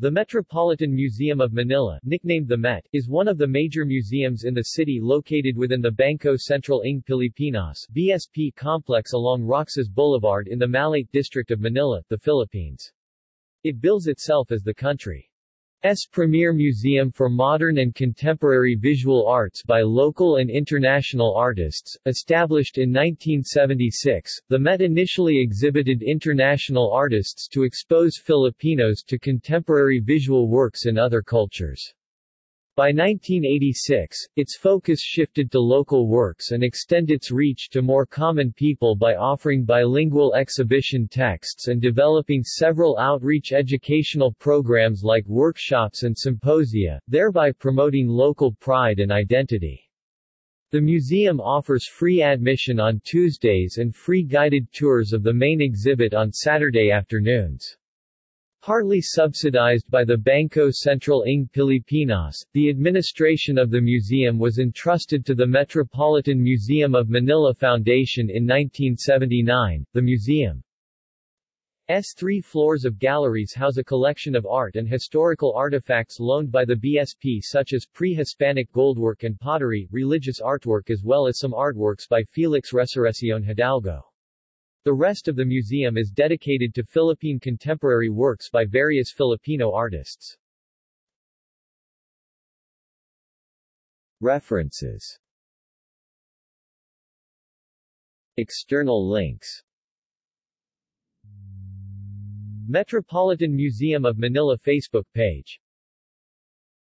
The Metropolitan Museum of Manila, nicknamed the Met, is one of the major museums in the city located within the Banco Central ng Pilipinas BSP complex along Roxas Boulevard in the Malate district of Manila, the Philippines. It bills itself as the country S. premier museum for modern and contemporary visual arts by local and international artists. Established in 1976, the Met initially exhibited international artists to expose Filipinos to contemporary visual works in other cultures. By 1986, its focus shifted to local works and extend its reach to more common people by offering bilingual exhibition texts and developing several outreach educational programs like workshops and symposia, thereby promoting local pride and identity. The museum offers free admission on Tuesdays and free guided tours of the main exhibit on Saturday afternoons. Partly subsidized by the Banco Central ng Pilipinas, the administration of the museum was entrusted to the Metropolitan Museum of Manila Foundation in 1979. The museum's three floors of galleries house a collection of art and historical artifacts loaned by the BSP such as pre-Hispanic goldwork and pottery, religious artwork as well as some artworks by Felix Resurreccion Hidalgo. The rest of the museum is dedicated to Philippine contemporary works by various Filipino artists. References External links Metropolitan Museum of Manila Facebook page